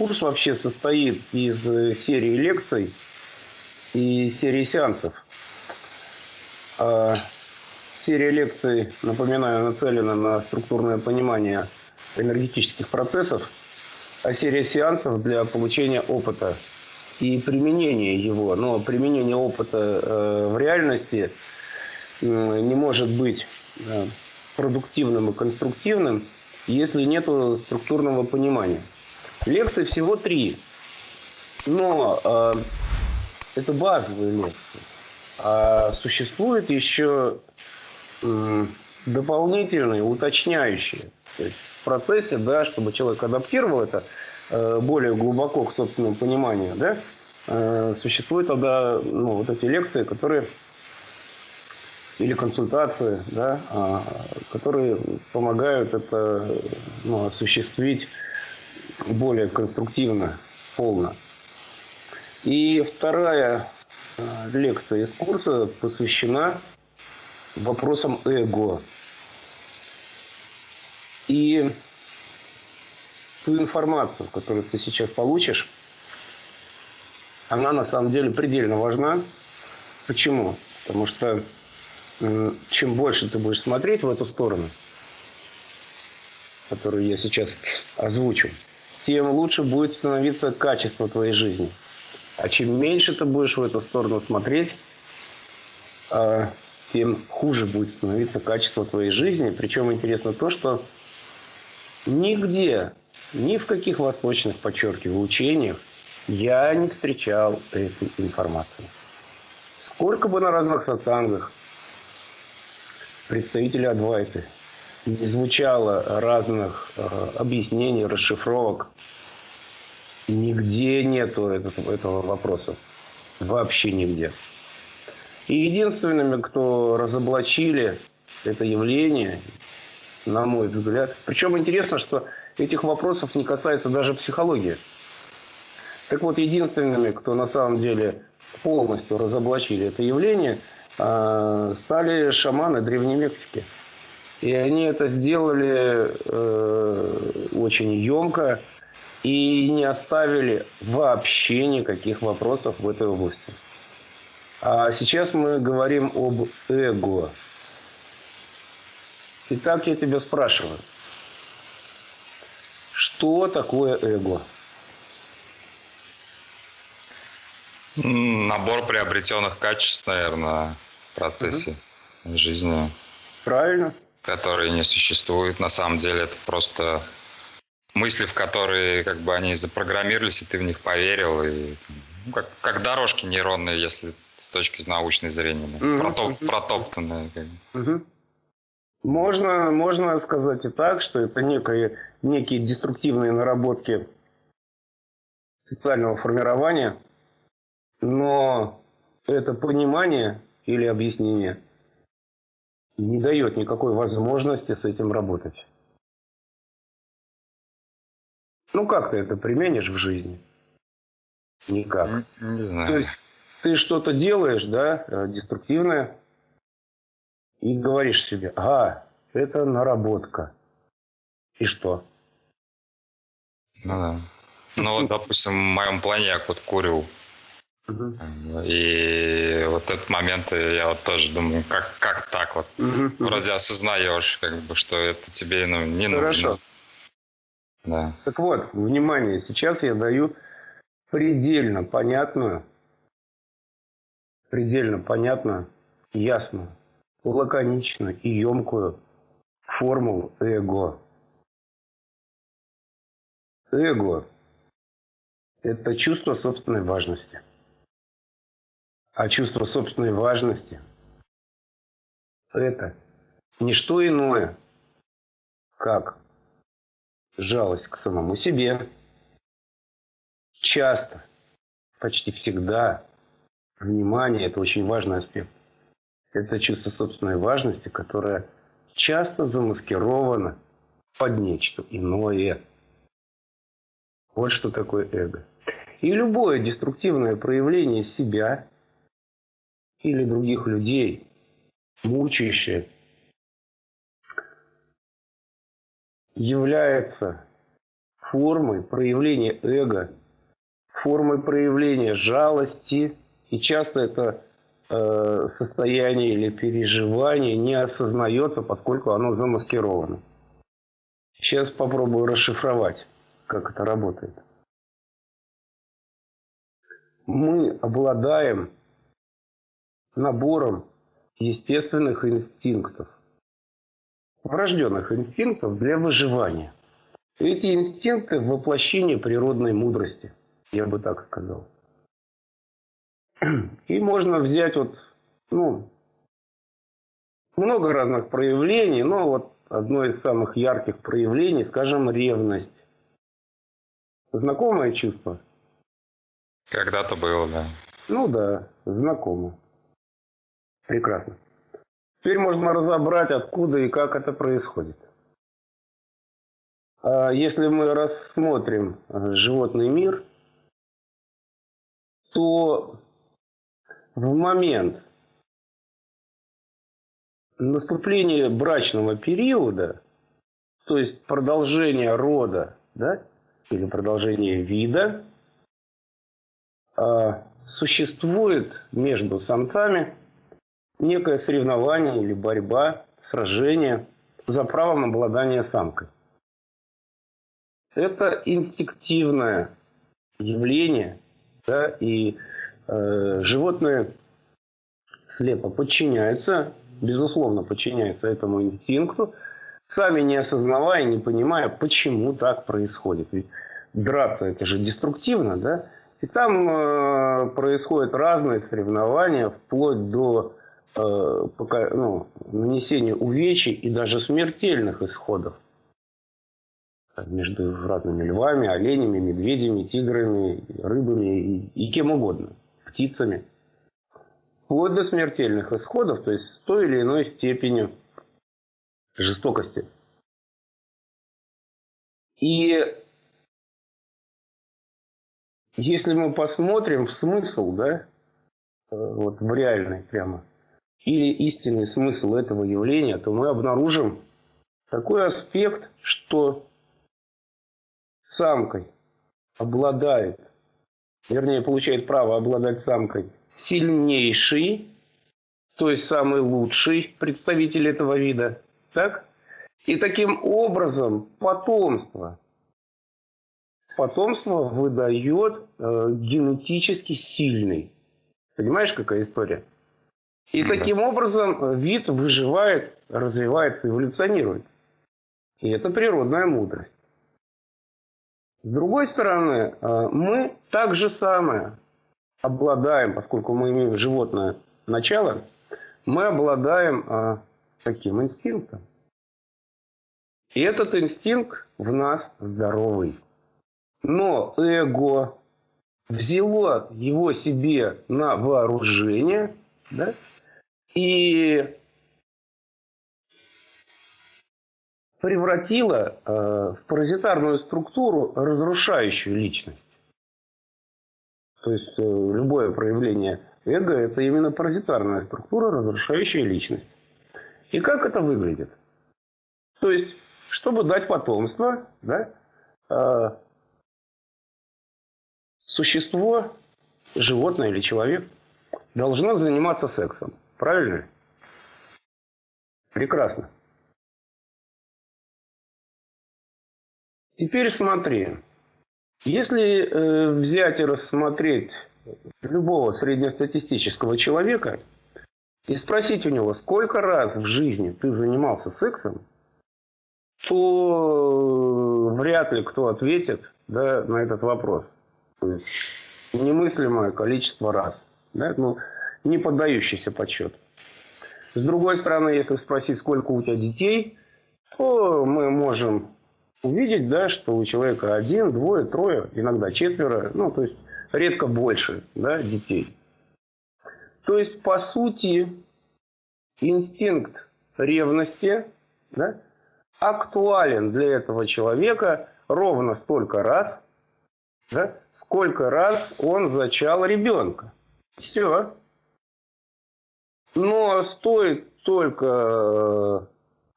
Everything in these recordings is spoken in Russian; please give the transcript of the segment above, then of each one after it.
курс вообще состоит из э, серии лекций и серии сеансов. А серия лекций, напоминаю, нацелена на структурное понимание энергетических процессов, а серия сеансов для получения опыта и применения его. Но применение опыта э, в реальности не может быть э, продуктивным и конструктивным, если нет структурного понимания. Лекций всего три, но э, это базовые лекции. А существует еще э, дополнительные, уточняющие. То есть в процессе, да, чтобы человек адаптировал это э, более глубоко к собственному пониманию, да, э, существуют тогда ну, вот эти лекции, которые или консультации, да, а, которые помогают это ну, осуществить более конструктивно, полно. И вторая а, лекция из курса посвящена вопросам эго. И ту информацию, которую ты сейчас получишь, она на самом деле предельно важна. Почему? Потому что чем больше ты будешь смотреть в эту сторону, которую я сейчас озвучу, тем лучше будет становиться качество твоей жизни. А чем меньше ты будешь в эту сторону смотреть, а, тем хуже будет становиться качество твоей жизни. Причем интересно то, что нигде, ни в каких восточных, подчеркиваю, учениях я не встречал этой информации. Сколько бы на разных сатсангах, представители Адвайты. Не звучало разных э, объяснений, расшифровок. Нигде нету этого, этого вопроса. Вообще нигде. И единственными, кто разоблачили это явление, на мой взгляд. Причем интересно, что этих вопросов не касается даже психологии. Так вот, единственными, кто на самом деле полностью разоблачили это явление – а, стали шаманы Древней Мексики. И они это сделали э, очень емко и не оставили вообще никаких вопросов в этой области. А сейчас мы говорим об эго. Итак, я тебя спрашиваю, что такое эго? Набор приобретенных качеств, наверное, процессе угу. жизни. Правильно. Которые не существуют. На самом деле это просто мысли, в которые как бы они запрограммировались, и ты в них поверил. И, ну, как, как дорожки нейронные, если с точки научной зрения. Угу. Протоп, протоптанные. Как бы. угу. Можно, можно сказать и так, что это некие, некие деструктивные наработки социального формирования, но это понимание или объяснение не дает никакой возможности с этим работать. Ну как ты это применишь в жизни? Никак. Не, не знаю. То есть ты что-то делаешь, да, э, деструктивное, и говоришь себе, а, это наработка. И что? Ну да. Ну вот, допустим, в моем плане я вот курю Угу. И вот этот момент я вот тоже думаю, как, как так вот? Угу. Вроде осознаешь, как бы, что это тебе ну, не Хорошо. нужно. Да. Так вот, внимание, сейчас я даю предельно понятную, предельно понятную, ясную, лаконичную и емкую формулу эго. Эго – это чувство собственной важности – а чувство собственной важности – это не что иное, как жалость к самому себе. Часто, почти всегда, внимание – это очень важный аспект. Это чувство собственной важности, которое часто замаскировано под нечто иное. Вот что такое эго. И любое деструктивное проявление себя или других людей, мучающее, является формой проявления эго, формой проявления жалости. И часто это э, состояние или переживание не осознается, поскольку оно замаскировано. Сейчас попробую расшифровать, как это работает. Мы обладаем набором естественных инстинктов, врожденных инстинктов для выживания. Эти инстинкты – воплощение природной мудрости, я бы так сказал. И можно взять вот, ну, много разных проявлений, но вот одно из самых ярких проявлений, скажем, ревность. Знакомое чувство? Когда-то было, да. Ну да, знакомо. Прекрасно. Теперь можно разобрать, откуда и как это происходит. А если мы рассмотрим э, животный мир, то в момент наступления брачного периода, то есть продолжения рода, да, или продолжения вида, а, существует между самцами некое соревнование или борьба, сражение за правом обладания самкой. Это инстинктивное явление, да, и э, животные слепо подчиняются, безусловно подчиняются этому инстинкту, сами не осознавая, не понимая, почему так происходит. Ведь драться это же деструктивно, да? И там э, происходят разные соревнования, вплоть до э, ну, нанесения увечий и даже смертельных исходов между разными львами, оленями, медведями, тиграми, рыбами и, и кем угодно, птицами. Вплоть до смертельных исходов, то есть с той или иной степенью жестокости. И если мы посмотрим в смысл, да, э, вот в реальный прямо, или истинный смысл этого явления, то мы обнаружим такой аспект, что самкой обладает, вернее, получает право обладать самкой сильнейший, то есть самый лучший представитель этого вида, так? И таким образом потомство, потомство выдает э, генетически сильный. Понимаешь, какая история? И таким образом вид выживает, развивается, эволюционирует. И это природная мудрость. С другой стороны, э, мы так же самое обладаем, поскольку мы имеем животное начало, мы обладаем э, таким инстинктом. И этот инстинкт в нас здоровый. Но эго взяло его себе на вооружение да, и превратило э, в паразитарную структуру разрушающую личность. То есть э, любое проявление эго – это именно паразитарная структура, разрушающая личность. И как это выглядит? То есть, чтобы дать потомство, да, э, существо, животное или человек, должно заниматься сексом. Правильно? Прекрасно. Теперь смотри. Если э, взять и рассмотреть любого среднестатистического человека и спросить у него, сколько раз в жизни ты занимался сексом, то вряд ли кто ответит да, на этот вопрос. Немыслимое количество раз. Да, ну, не поддающийся подсчету. С другой стороны, если спросить, сколько у тебя детей, то мы можем увидеть, да, что у человека один, двое, трое, иногда четверо, ну, то есть редко больше да, детей. То есть, по сути, инстинкт ревности да, актуален для этого человека ровно столько раз, да, сколько раз он зачал ребенка. Все. Но стоит только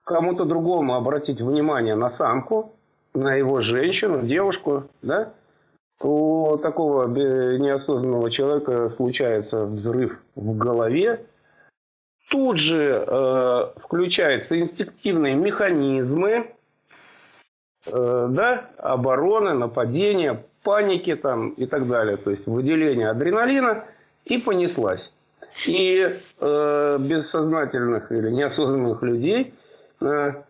кому-то другому обратить внимание на самку, на его женщину, девушку, да, у такого неосознанного человека случается взрыв в голове, тут же э, включаются инстинктивные механизмы, э, да, обороны, нападения, паники там и так далее, то есть выделение адреналина и понеслась. И э, бессознательных или неосознанных людей э,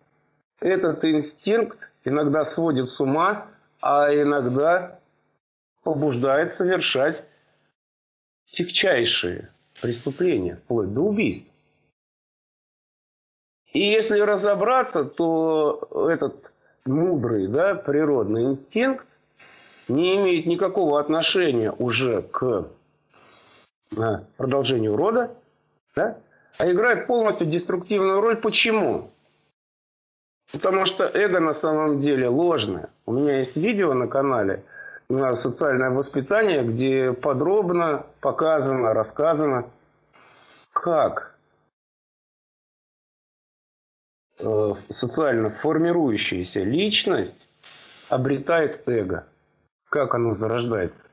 этот инстинкт иногда сводит с ума, а иногда побуждает совершать тягчайшие преступления, вплоть до убийств. И если разобраться, то этот мудрый да, природный инстинкт не имеет никакого отношения уже к продолжению рода, да, а играет полностью деструктивную роль. Почему? Потому что эго на самом деле ложное. У меня есть видео на канале на социальное воспитание, где подробно показано, рассказано, как э, социально формирующаяся личность обретает эго, как оно зарождается.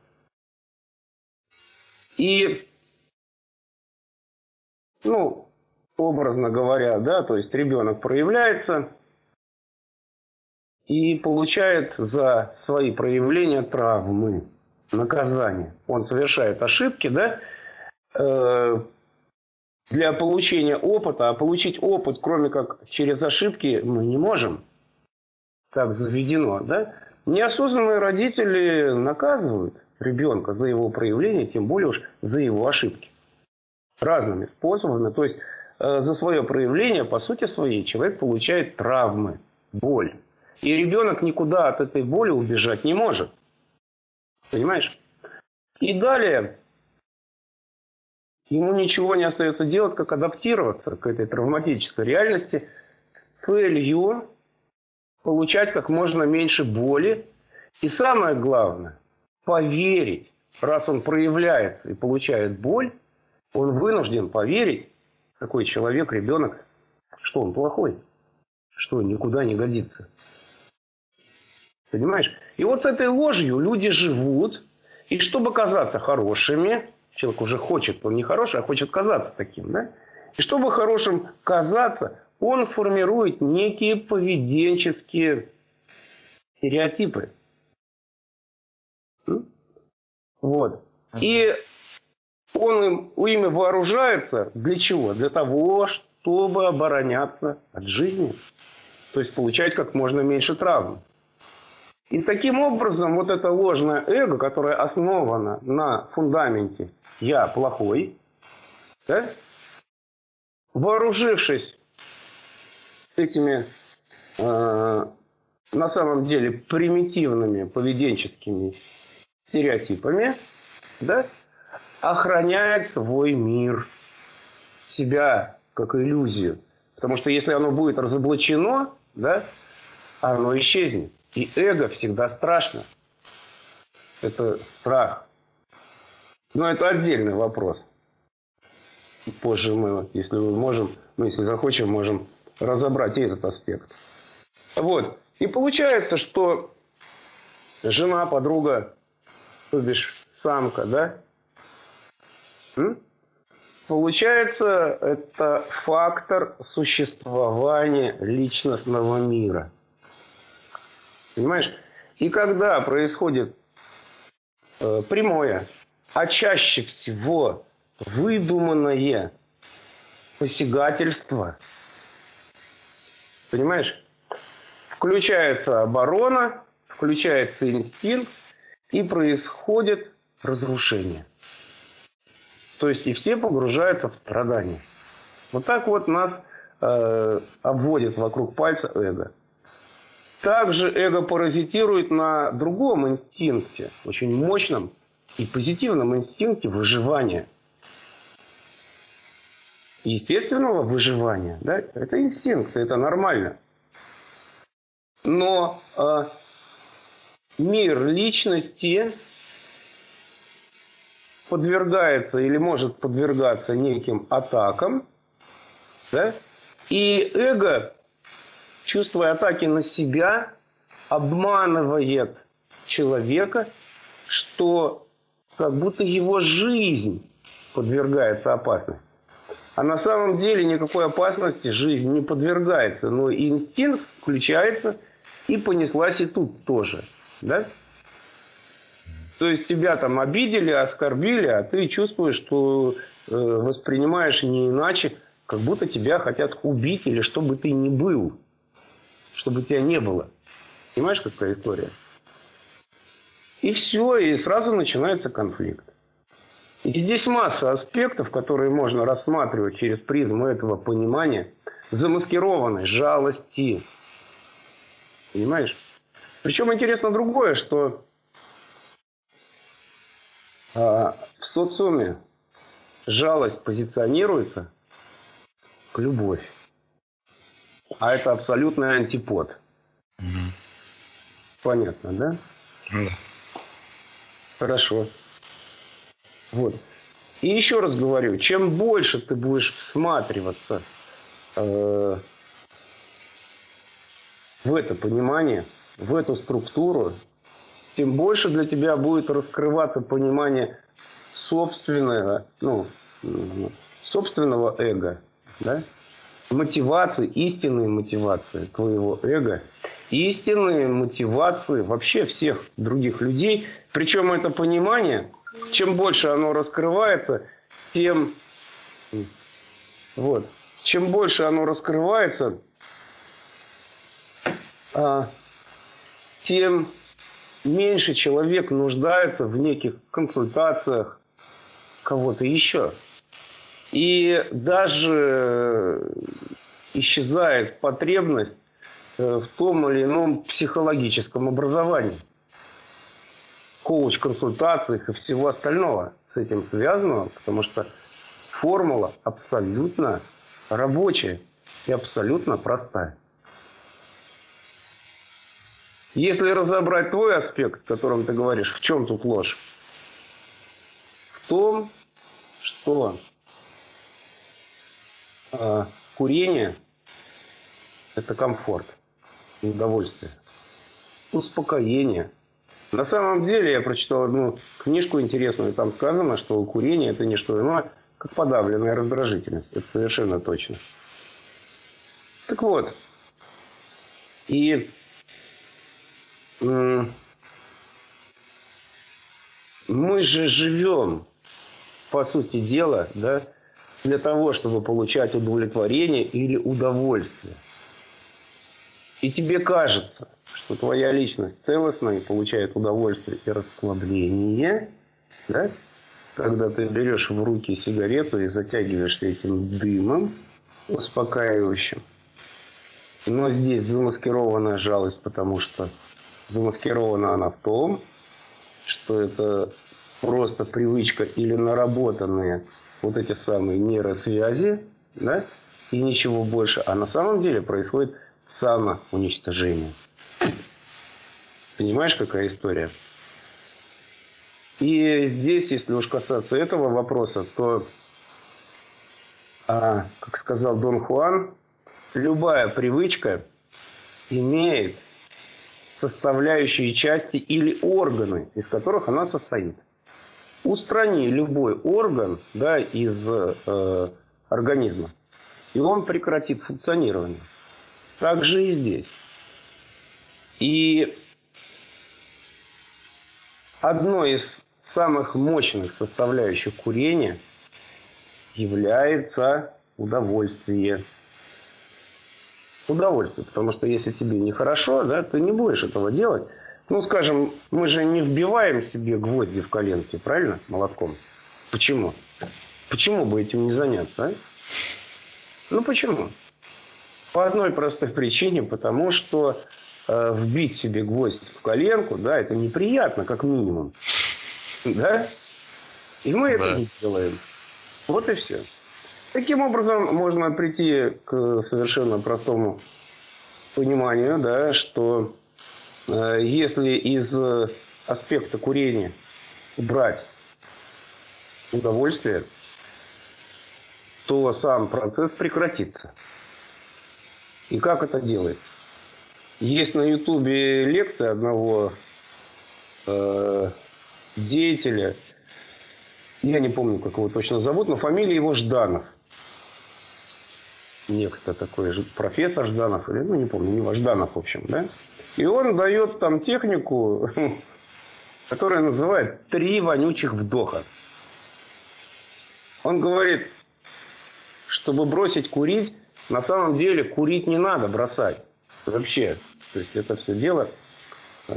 И, ну, образно говоря, да, то есть ребенок проявляется и получает за свои проявления травмы, наказание. Он совершает ошибки, да, э, для получения опыта, а получить опыт, кроме как через ошибки, мы не можем. Так заведено, да? Неосознанные родители наказывают ребенка за его проявление, тем более уж за его ошибки. Разными способами. То есть э, за свое проявление, по сути своей, человек получает травмы, боль. И ребенок никуда от этой боли убежать не может. Понимаешь? И далее ему ничего не остается делать, как адаптироваться к этой травматической реальности с целью получать как можно меньше боли. И самое главное, поверить, раз он проявляет и получает боль, он вынужден поверить, какой человек, ребенок, что он плохой, что никуда не годится. Понимаешь? И вот с этой ложью люди живут, и чтобы казаться хорошими, человек уже хочет, он не хороший, а хочет казаться таким, да? И чтобы хорошим казаться, он формирует некие поведенческие стереотипы. Вот. И он им, ими вооружается для чего? Для того, чтобы обороняться от жизни. То есть получать как можно меньше травм. И таким образом вот это ложное эго, которое основано на фундаменте «я плохой», да, вооружившись этими э, на самом деле примитивными поведенческими стереотипами, да, охраняет свой мир, себя как иллюзию. Потому что если оно будет разоблачено, да, оно исчезнет. И эго всегда страшно. Это страх. Но это отдельный вопрос. Позже мы, если мы можем, мы, если захочем, можем разобрать и этот аспект. Вот. И получается, что жена, подруга, то бишь самка, да? М? Получается, это фактор существования личностного мира. Понимаешь? И когда происходит э, прямое, а чаще всего выдуманное посягательство, понимаешь? Включается оборона, включается инстинкт, и происходит разрушение. То есть и все погружаются в страдания. Вот так вот нас э, обводит вокруг пальца эго. Также эго паразитирует на другом инстинкте, очень мощном и позитивном инстинкте выживания. Естественного выживания. Да? Это инстинкт, это нормально. Но э, мир личности подвергается или может подвергаться неким атакам, да? и эго, чувствуя атаки на себя, обманывает человека, что как будто его жизнь подвергается опасности. А на самом деле никакой опасности жизнь не подвергается, но инстинкт включается и понеслась и тут тоже. Да? То есть тебя там обидели, оскорбили, а ты чувствуешь, что э, воспринимаешь не иначе, как будто тебя хотят убить или чтобы ты не был, чтобы тебя не было. Понимаешь, какая история? И все, и сразу начинается конфликт. И здесь масса аспектов, которые можно рассматривать через призму этого понимания, замаскированной жалости. Понимаешь? Причем интересно другое, что а, в социуме жалость позиционируется к любовь. А это абсолютный антипод. Угу. Понятно, да? Да. Хорошо. Вот. И еще раз говорю, чем больше ты будешь всматриваться э, в это понимание, в эту структуру, тем больше для тебя будет раскрываться понимание собственного, ну, собственного эго, да? мотивации, истинной мотивации твоего эго, истинные мотивации вообще всех других людей. Причем это понимание – чем больше оно раскрывается, тем, вот, чем больше оно раскрывается, а, тем меньше человек нуждается в неких консультациях кого-то еще. И даже исчезает потребность э, в том или ином психологическом образовании коуч-консультациях и всего остального с этим связанного, потому что формула абсолютно рабочая и абсолютно простая. Если разобрать твой аспект, о котором ты говоришь, в чем тут ложь? В том, что э, курение – это комфорт, удовольствие, успокоение – на самом деле я прочитал одну книжку интересную, там сказано, что курение это не что иное, как подавленная раздражительность. Это совершенно точно. Так вот, и мы же живем, по сути дела, да, для того, чтобы получать удовлетворение или удовольствие. И тебе кажется, что твоя личность целостна и получает удовольствие и расслабление, да? когда ты берешь в руки сигарету и затягиваешься этим дымом успокаивающим. Но здесь замаскированная жалость, потому что замаскирована она в том, что это просто привычка или наработанные вот эти самые нейросвязи, да, и ничего больше. А на самом деле происходит самоуничтожение. Понимаешь, какая история? И здесь, если уж касаться этого вопроса, то, а, как сказал Дон Хуан, любая привычка имеет составляющие части или органы, из которых она состоит. Устрани любой орган да, из э, организма, и он прекратит функционирование. Так же и здесь. И одной из самых мощных составляющих курения является удовольствие. Удовольствие, потому что если тебе нехорошо, да, ты не будешь этого делать. Ну, скажем, мы же не вбиваем себе гвозди в коленки, правильно, молотком? Почему? Почему бы этим не заняться, а? Ну, почему? По одной простой причине, потому что э, вбить себе гвоздь в коленку, да, это неприятно, как минимум. Да? И мы да. это не делаем. Вот и все. Таким образом, можно прийти к совершенно простому пониманию, да, что э, если из аспекта курения убрать удовольствие, то сам процесс прекратится. И как это делается? Есть на Ютубе лекция одного э, деятеля, я не помню, как его точно зовут, но фамилия его Жданов. Некто такой профессор Жданов, или, ну не помню, не Жданов, в общем, да? И он дает там технику, которая называет «три вонючих вдоха». Он говорит, чтобы бросить курить, на самом деле курить не надо бросать. Вообще. То есть это все дело э,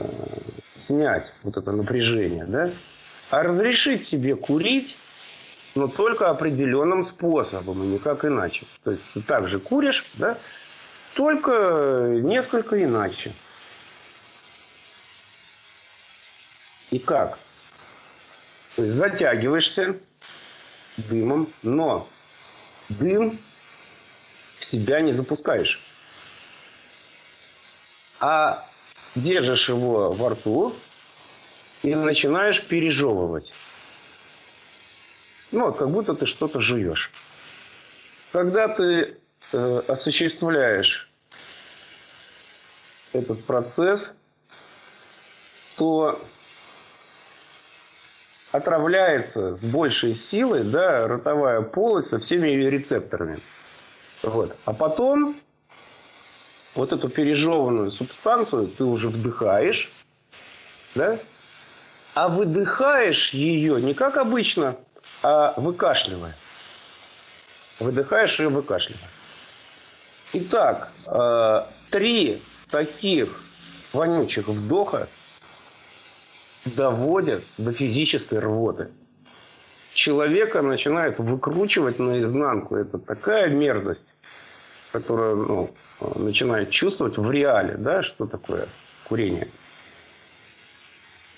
снять, вот это напряжение, да? А разрешить себе курить, но только определенным способом, и никак иначе. То есть ты также куришь, да? Только несколько иначе. И как? То есть затягиваешься дымом, но дым в себя не запускаешь. А держишь его во рту и начинаешь пережевывать. Ну, как будто ты что-то жуешь. Когда ты э, осуществляешь этот процесс, то отравляется с большей силой да, ротовая полость со всеми ее рецепторами. Вот. А потом вот эту пережеванную субстанцию ты уже вдыхаешь, да? а выдыхаешь ее не как обычно, а выкашливая. Выдыхаешь ее выкашливая. Итак, э, три таких вонючих вдоха доводят до физической рвоты. Человека начинает выкручивать наизнанку. Это такая мерзость, которая ну, начинает чувствовать в реале, да, что такое курение.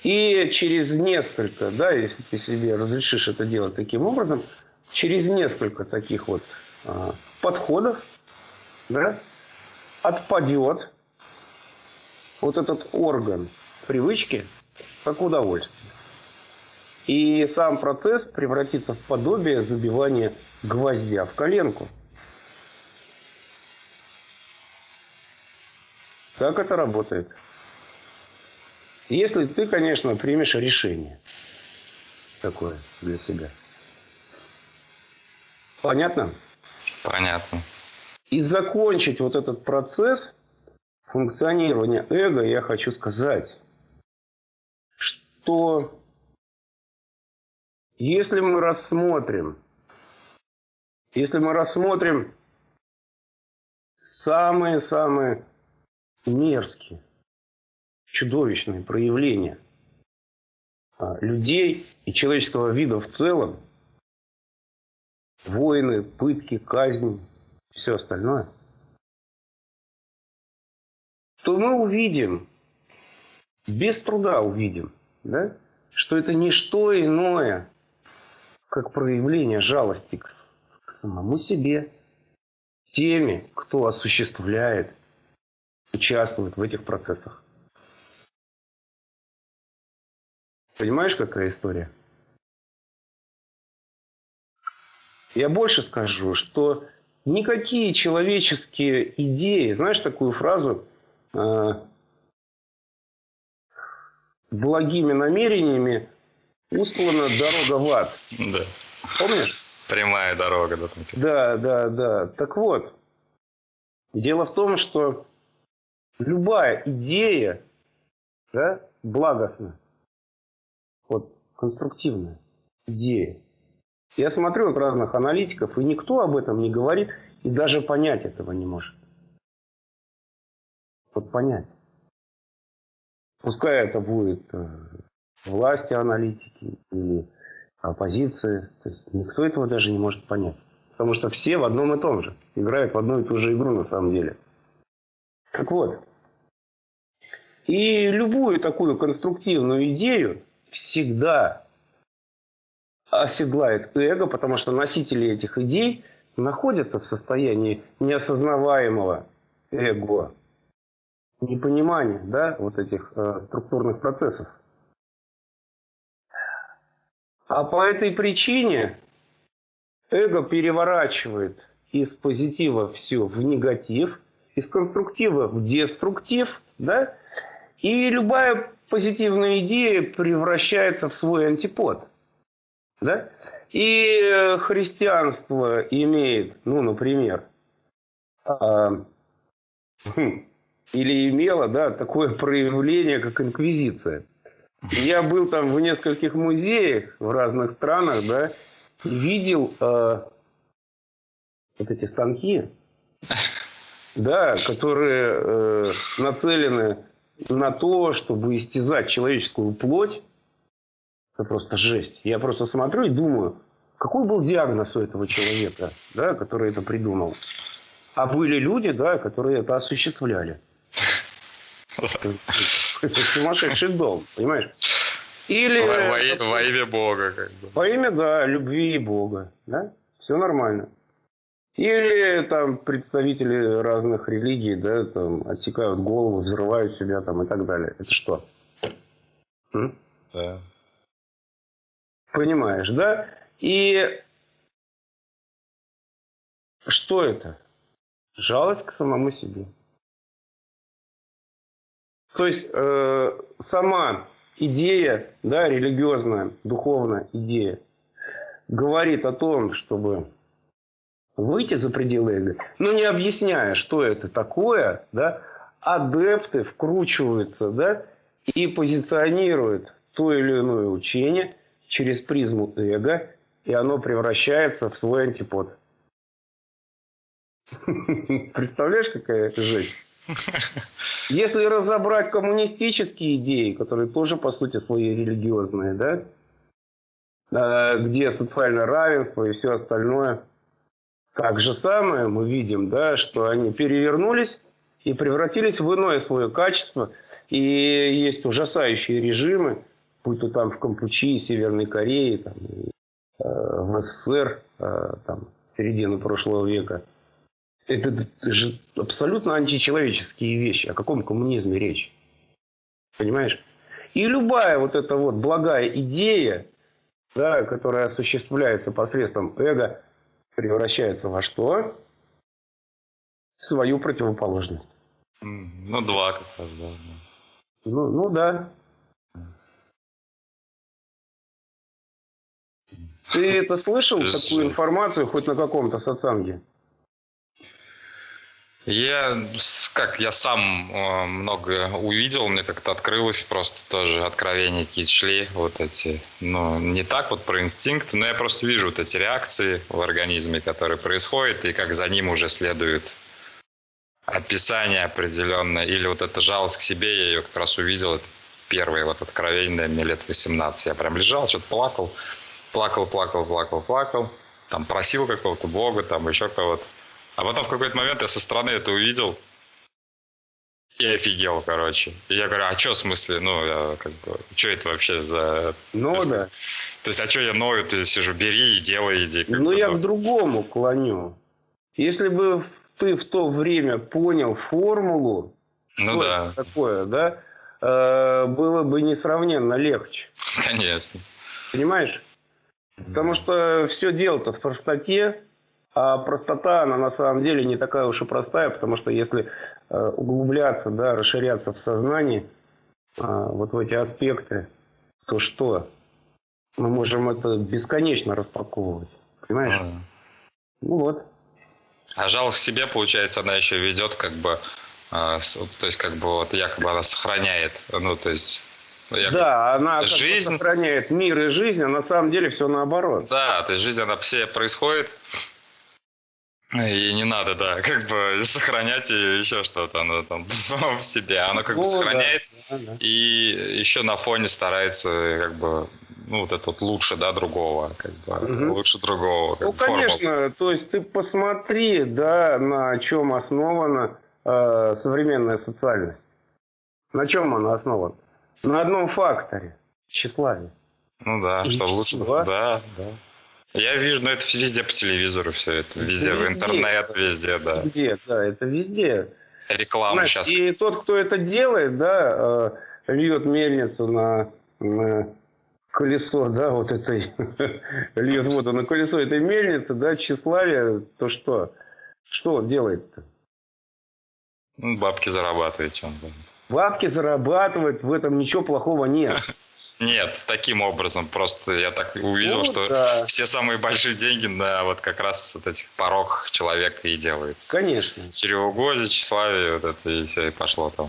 И через несколько, да, если ты себе разрешишь это делать таким образом, через несколько таких вот а, подходов, да, отпадет вот этот орган привычки как удовольствие. И сам процесс превратится в подобие забивания гвоздя в коленку. Так это работает. Если ты, конечно, примешь решение такое для себя. Понятно? Понятно. И закончить вот этот процесс функционирования эго я хочу сказать что если мы рассмотрим, если мы рассмотрим самые-самые мерзкие, чудовищные проявления а, людей и человеческого вида в целом, войны, пытки, казни, все остальное, то мы увидим, без труда увидим, да? что это не что иное, как проявление жалости к, к самому себе, теми, кто осуществляет, участвует в этих процессах. Понимаешь, какая история? Я больше скажу, что никакие человеческие идеи, знаешь такую фразу, а, благими намерениями устлана дорога в ад. Да. Помнишь? Прямая дорога. Да, типа. да, да, да. Так вот, дело в том, что любая идея да, благостна, вот конструктивная идея. Я смотрю от разных аналитиков, и никто об этом не говорит, и даже понять этого не может. Вот понять. Пускай это будет э, власти аналитики или оппозиции. То есть никто этого даже не может понять. Потому что все в одном и том же. Играют в одну и ту же игру на самом деле. Так вот. И любую такую конструктивную идею всегда оседлает эго, потому что носители этих идей находятся в состоянии неосознаваемого эго непонимание да, вот этих э, структурных процессов. А по этой причине эго переворачивает из позитива все в негатив из конструктива в деструктив, да, и любая позитивная идея превращается в свой антипод, да. И э, христианство имеет, ну, например, хм, или имело, да, такое проявление, как инквизиция. Я был там в нескольких музеях в разных странах, да, видел э, вот эти станки, да, которые э, нацелены на то, чтобы истязать человеческую плоть. Это просто жесть. Я просто смотрю и думаю, какой был диагноз у этого человека, да, который это придумал. А были люди, да, которые это осуществляли. Это сумасшедший дом, понимаешь? Или... Во, во, во имя Бога. Как бы. Во имя, да, любви Бога. Да? Все нормально. Или там представители разных религий, да, там отсекают голову, взрывают себя там и так далее. Это что? М? Да. Понимаешь, да? И что это? Жалость к самому себе. То есть э, сама идея, да, религиозная, духовная идея, говорит о том, чтобы выйти за пределы эго, но не объясняя, что это такое, да, адепты вкручиваются, да, и позиционируют то или иное учение через призму эго, и оно превращается в свой антипод. Представляешь, какая это жесть? Если разобрать коммунистические идеи, которые тоже, по сути, свои религиозные, да, а, где социальное равенство и все остальное, так же самое мы видим, да, что они перевернулись и превратились в иное свое качество. И есть ужасающие режимы, будь то там в Кампучии, Северной Корее, там, э, в СССР, э, там, середины прошлого века – это же абсолютно античеловеческие вещи. О каком коммунизме речь? Понимаешь? И любая вот эта вот благая идея, да, которая осуществляется посредством эго, превращается во что? В свою противоположность. Ну, два как раз, да. Ну, ну да. Ты это слышал, такую информацию, хоть на каком-то сатсанге? Я, как я сам э, много увидел, мне как-то открылось просто тоже откровения какие-то шли, вот эти, ну, не так вот про инстинкты, но я просто вижу вот эти реакции в организме, которые происходят, и как за ним уже следует описание определенное, или вот эта жалость к себе, я ее как раз увидел, это первое вот откровение, мне лет 18, я прям лежал, что-то плакал, плакал, плакал, плакал, плакал, там просил какого-то Бога, там еще кого-то, а потом в какой-то момент я со стороны это увидел. И офигел, короче. И я говорю, а что в смысле? Ну, я как бы, что это вообще за... Ну, то есть, да. То есть, а что я ною, ты сижу, бери и делай, иди. Ну, я ну. к другому клоню. Если бы ты в то время понял формулу, ну, что да. это такое, да, э, было бы несравненно легче. Конечно. Понимаешь? Потому что все дело-то в простоте, а простота, она на самом деле не такая уж и простая, потому что если э, углубляться, да, расширяться в сознании, а, вот в эти аспекты, то что? Мы можем это бесконечно распаковывать. Понимаешь? Mm. Ну вот. А жалость к себе, получается, она еще ведет как бы, э, то есть как бы вот якобы она сохраняет, ну то есть Якобы. Да, она жизнь... сохраняет мир и жизнь, а на самом деле все наоборот. Да, то есть жизнь, она все происходит, и не надо, да, как бы сохранять и еще что-то, оно там само в себе, оно как бы ну сохраняет да, да. и еще на фоне старается как бы ну, вот это вот лучше, да, другого, как бы, угу. лучше другого. Как ну, форма. конечно, то есть ты посмотри, да, на чем основана э, современная социальность. На чем она основана? На одном факторе – тщеславие. Ну да, и что лучше. Да, да. Я вижу, но это везде по телевизору все это, везде, это везде в интернет, везде, да. Везде, да, это везде. Реклама Знаешь, сейчас. И тот, кто это делает, да, э, льет мельницу на, на колесо, да, вот этой, льет воду на колесо этой мельницы, да, тщеславие, то что? Что он делает-то? Ну, бабки зарабатывает чем-то. Бабки зарабатывать, в этом ничего плохого нет. Нет, таким образом. Просто я так увидел, ну, что да. все самые большие деньги на вот как раз вот этих порог человека и делается. Конечно. Чревоугодие, тщеславие, вот это и все, и пошло там.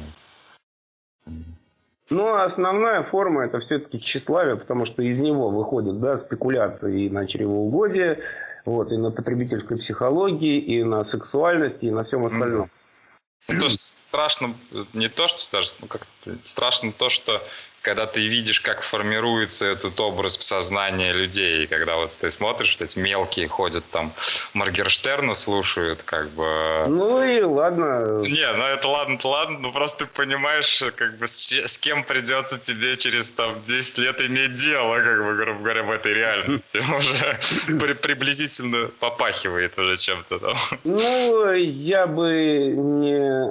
Ну, основная форма это все-таки тщеславие, потому что из него выходят да, спекуляции и на чревоугодие, вот, и на потребительской психологии, и на сексуальности, и на всем остальном. Mm-hmm. То страшно, не то, что даже, ну, как страшно то, что когда ты видишь, как формируется этот образ в сознании людей, когда вот ты смотришь, что эти мелкие ходят там, Маргерштерна слушают, как бы... Ну и ладно. Не, ну это ладно, то ладно, но просто ты понимаешь, как бы с, с кем придется тебе через там 10 лет иметь дело, как бы, грубо говоря, в этой реальности. Уже при, приблизительно попахивает уже чем-то там. Ну, я бы не...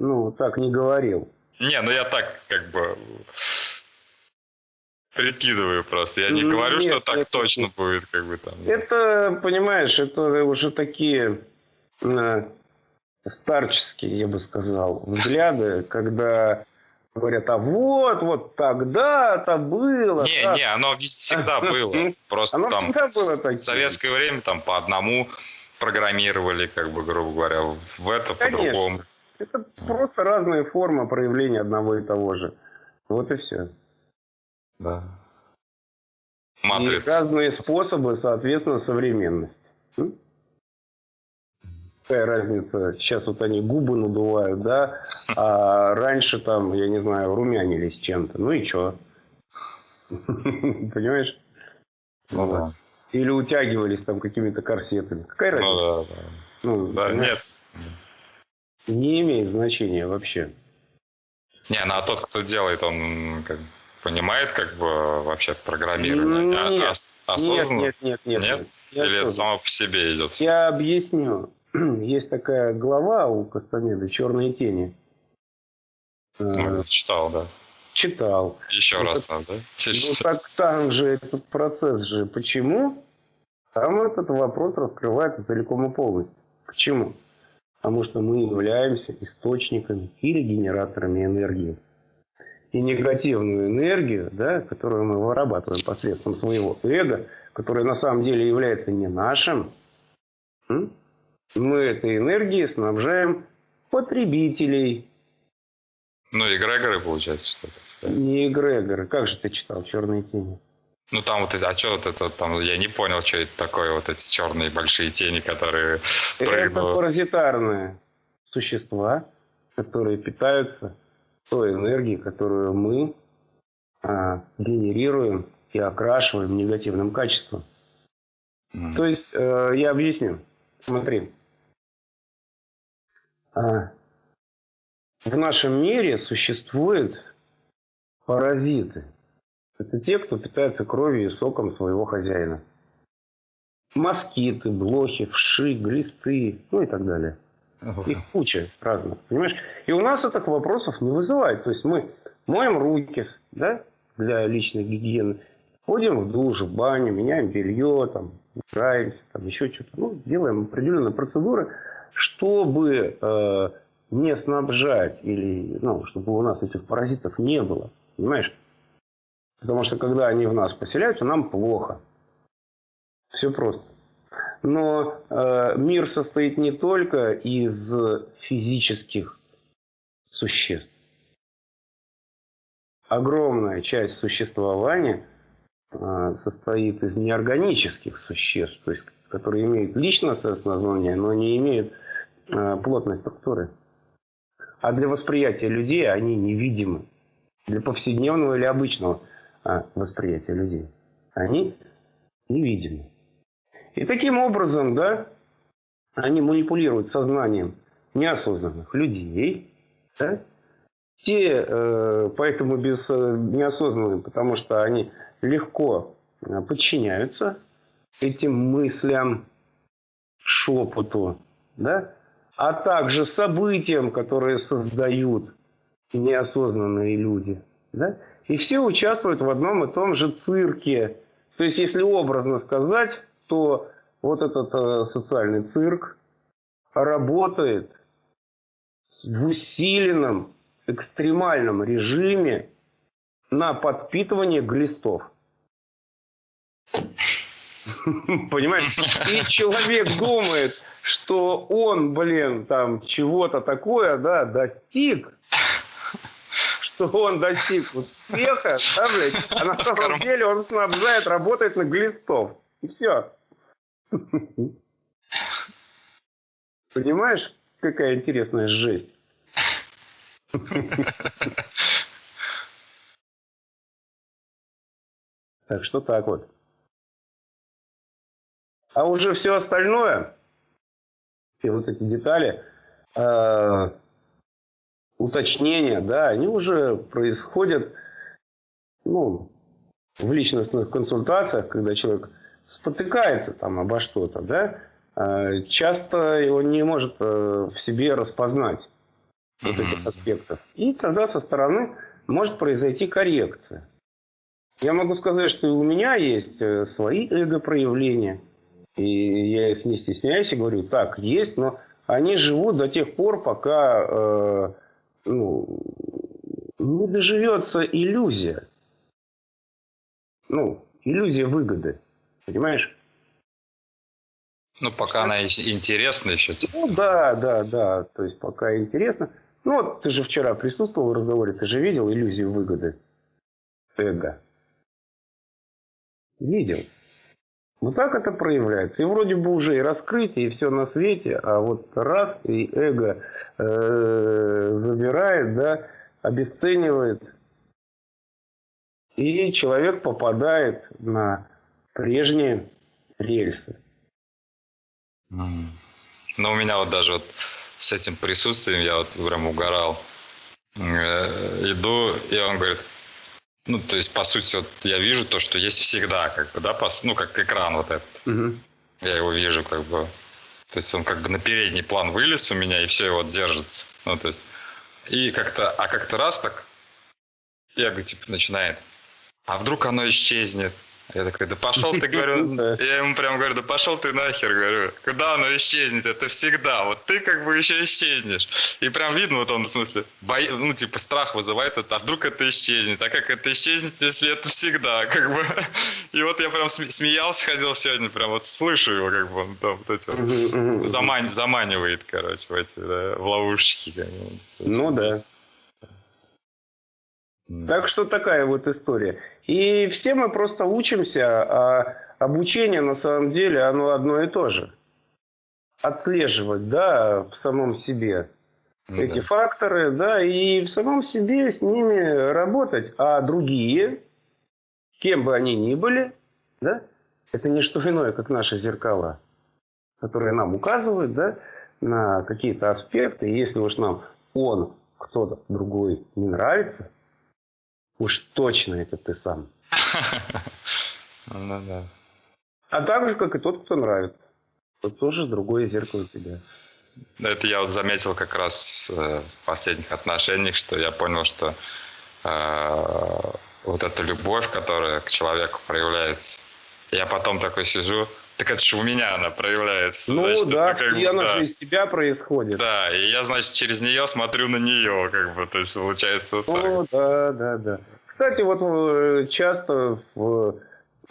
Ну, так не говорил. Не, ну я так как бы прикидываю просто. Я не ну, говорю, нет, что так это, точно будет, как бы там. Это, понимаешь, это уже такие э, старческие, я бы сказал, взгляды, когда говорят, а вот, вот тогда-то было. Не, так. не, оно всегда было. Просто оно там всегда было таким. в советское время там по одному программировали, как бы, грубо говоря, в это по-другому. Это просто разные формы проявления одного и того же. Вот и все. Да. Матрица. И разные способы, соответственно, современность. Какая разница? Сейчас вот они губы надувают, да, а раньше там, я не знаю, румянились чем-то. Ну и что? Понимаешь? Ну да. Или утягивались там какими-то корсетами. Какая разница? Ну да, да. Ну, да, нет не имеет значения вообще. Не, ну а тот, кто делает, он как, понимает как бы вообще программирование? А, нет, а, ос, осознанно? Нет, нет, нет. Нет? нет? Или это само по себе идет? Я объясню. Есть такая глава у Кастанеда «Черные тени». Ну, читал, да. Читал. Еще ну, раз надо, да? Ну так там же этот процесс же. Почему? Там этот вопрос раскрывается целиком и полностью. Почему? Потому что мы являемся источниками или генераторами энергии. И негативную энергию, да, которую мы вырабатываем посредством своего эго, которое на самом деле является не нашим, мы этой энергией снабжаем потребителей. Ну, эгрегоры, получается, что-то. Не эгрегоры. Как же ты читал «Черные тени»? Ну там вот, а что вот это там, я не понял, что это такое, вот эти черные большие тени, которые прыгают. Это паразитарные существа, которые питаются той энергией, которую мы а, генерируем и окрашиваем негативным качеством. Mm. То есть, э, я объясню. Смотри. А, в нашем мире существуют паразиты – это те, кто питается кровью и соком своего хозяина. Москиты, блохи, вши, глисты, ну и так далее. Их куча разных, понимаешь? И у нас этих вопросов не вызывает. То есть мы моем руки да, для личной гигиены, ходим в душ, в баню, меняем белье, там, играемся, там, еще что-то. Ну, делаем определенные процедуры, чтобы э, не снабжать или, ну, чтобы у нас этих паразитов не было. Понимаешь? Потому что когда они в нас поселяются, нам плохо. Все просто. Но э, мир состоит не только из физических существ. Огромная часть существования э, состоит из неорганических существ, то есть, которые имеют личностное сознание, но не имеют э, плотной структуры. А для восприятия людей они невидимы. Для повседневного или обычного восприятия людей, они невидимы. И таким образом, да, они манипулируют сознанием неосознанных людей, да? Те, э, поэтому без э, неосознанных, потому что они легко э, подчиняются этим мыслям, шепоту, да? а также событиям, которые создают неосознанные люди. Да? И все участвуют в одном и том же цирке. То есть, если образно сказать, то вот этот э, социальный цирк работает в усиленном экстремальном режиме на подпитывание глистов. Понимаешь? И человек думает, что он, блин, там чего-то такое, да, достиг, что он достиг успеха, да, блядь, а на самом деле он снабжает, работает на глистов. И все. Понимаешь, какая интересная жесть? Так что так вот. А уже все остальное, все вот эти детали, э, уточнения, да, они уже происходят ну, в личностных консультациях, когда человек спотыкается там обо что-то, да, э, часто его не может э, в себе распознать вот этих аспектов. И тогда со стороны может произойти коррекция. Я могу сказать, что у меня есть э, свои эго-проявления, и я их не стесняюсь и говорю, так, есть, но они живут до тех пор, пока э, ну, не доживется иллюзия. Ну, иллюзия выгоды. Понимаешь? Ну, пока она интересна еще. Ну, да, да, да. То есть, пока интересно. Ну, вот ты же вчера присутствовал в разговоре, ты же видел иллюзию выгоды эго. Видел. Вот так это проявляется. И вроде бы уже и раскрытие, и все на свете, а вот раз, и эго э, забирает, да, обесценивает. И человек попадает на прежние рельсы. Ну, у меня вот даже вот с этим присутствием я вот прям угорал. Э, иду, и он говорит, ну, то есть, по сути, вот я вижу то, что есть всегда, как бы, да, по, ну, как экран вот этот. Угу. Я его вижу, как бы. То есть он как бы на передний план вылез у меня, и все его держится. Ну, то есть. И как-то, а как-то раз так, я говорю, типа, начинает. А вдруг оно исчезнет? Я такой, да пошел ты, говорю, я ему прям говорю, да пошел ты нахер, говорю, куда оно исчезнет, это всегда, вот ты как бы еще исчезнешь. И прям видно, вот он, в смысле, бо... ну, типа, страх вызывает а вдруг это исчезнет, а как это исчезнет, если это всегда, как бы. И вот я прям смеялся, ходил сегодня, прям вот слышу его, как бы, он там вот эти вот, заман... заманивает, короче, в эти, да, в бы. Ну, да. Так что такая вот история. И все мы просто учимся, а обучение на самом деле оно одно и то же. Отслеживать, да, в самом себе ну, эти да. факторы, да, и в самом себе с ними работать. А другие, кем бы они ни были, да, это не что иное, как наши зеркала, которые нам указывают, да, на какие-то аспекты. И если уж нам он, кто-то другой не нравится, Уж точно это ты сам. Ну да. А так же, как и тот, кто нравится. Тот тоже другое зеркало тебя. Это я вот заметил как раз э, в последних отношениях, что я понял, что э, вот эта любовь, которая к человеку проявляется, я потом такой сижу, так это же у меня она проявляется. Ну значит, да, как и она да. же из тебя происходит. Да, и я, значит, через нее смотрю на нее, как бы, то есть получается вот О, так. да, да, да. Кстати, вот э, часто в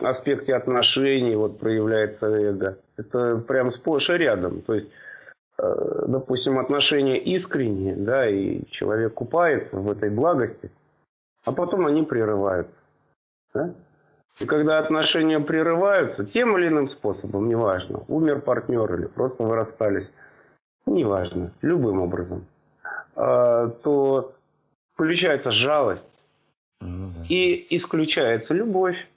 аспекте отношений вот проявляется эго. Это прям сплошь и рядом. То есть, э, допустим, отношения искренние, да, и человек купается в этой благости, а потом они прерываются. Да? И когда отношения прерываются тем или иным способом, неважно, умер партнер или просто вы расстались, неважно, любым образом, а, то включается жалость ну и исключается любовь.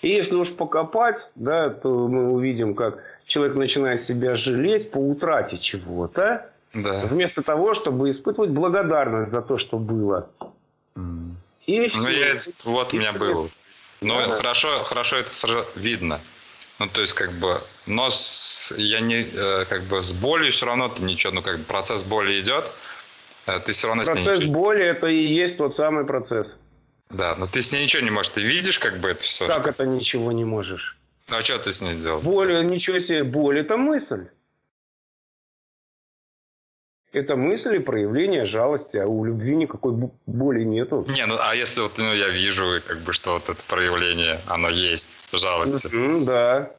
И если уж покопать, да, то мы увидим, как человек начинает себя жалеть по утрате чего-то, да. вместо того, чтобы испытывать благодарность за то, что было. Mm. И ну, я, вот у меня было. Но ну, да. хорошо, хорошо это видно. Ну, то есть, как бы, но с, я не, э, как бы, с болью все равно ты ничего, ну, как бы, процесс боли идет, э, ты все равно процесс с ней ничего... боли – это и есть тот самый процесс. Да, но ты с ней ничего не можешь, ты видишь, как бы, это все. Как это ничего не можешь? А что ты с ней делал? Боль, ничего себе, боль – это мысль. Это мысли проявление жалости, а у любви никакой боли нету. Не, ну а если вот ну, я вижу, как бы, что вот это проявление, оно есть, жалости. Mm-hmm, да.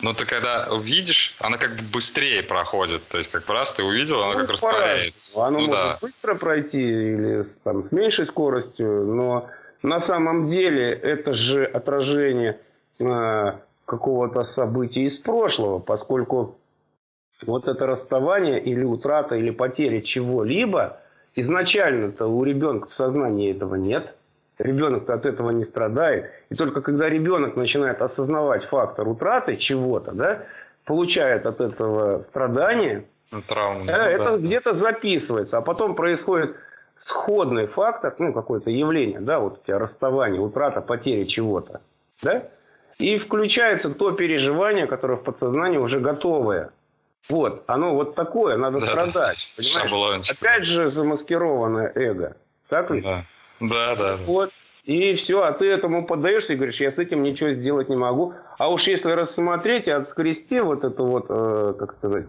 Ну ты когда увидишь, она как бы быстрее проходит. То есть как раз ты увидел, она ну, как растворяется. Оно ну, может да. быстро пройти или там, с меньшей скоростью, но на самом деле это же отражение э, какого-то события из прошлого, поскольку вот это расставание или утрата или потеря чего-либо, изначально-то у ребенка в сознании этого нет. Ребенок-то от этого не страдает. И только когда ребенок начинает осознавать фактор утраты чего-то, да, получает от этого страдания, ну, Травма, да, это да. где-то записывается. А потом происходит сходный фактор, ну, какое-то явление, да, вот у тебя расставание, утрата, потеря чего-то, да, и включается то переживание, которое в подсознании уже готовое. Вот, оно вот такое, надо да, страдать. Да. Понимаешь? Опять же замаскированное эго. Так ведь? Да, да, да. Вот. И все, а ты этому поддаешься и говоришь, я с этим ничего сделать не могу. А уж если рассмотреть и отскрести вот эту вот, э, как сказать,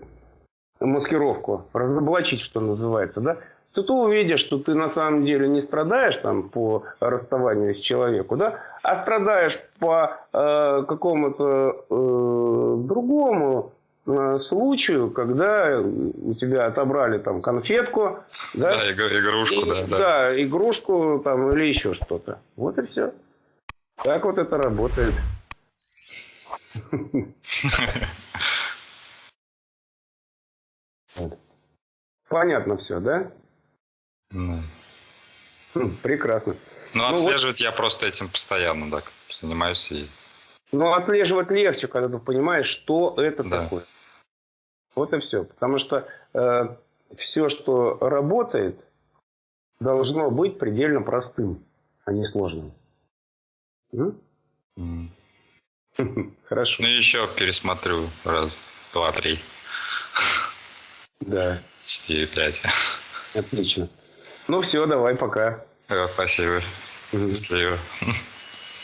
маскировку, разоблачить, что называется, да, то ты увидишь, что ты на самом деле не страдаешь там по расставанию с человеком, да, а страдаешь по э, какому-то э, другому случаю, когда у тебя отобрали там конфетку, да, да игрушку, и, да, да, да, игрушку там или еще что-то. Вот и все. Так вот это работает. Понятно все, да? Хм, прекрасно. Ну, отслеживать вот... я просто этим постоянно, да, занимаюсь и но отслеживать легче, когда ты понимаешь, что это да. такое. Вот и все. Потому что э, все, что работает, должно быть предельно простым, а не сложным. Mm. Хорошо. Ну, еще пересмотрю раз, два, три. Да. Четыре, пять. Отлично. Ну все, давай, пока. Спасибо. Счастливо.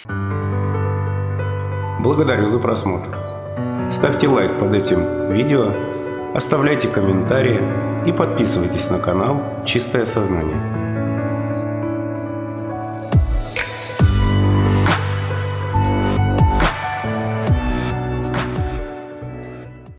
Благодарю за просмотр. Ставьте лайк под этим видео, оставляйте комментарии и подписывайтесь на канал «Чистое сознание».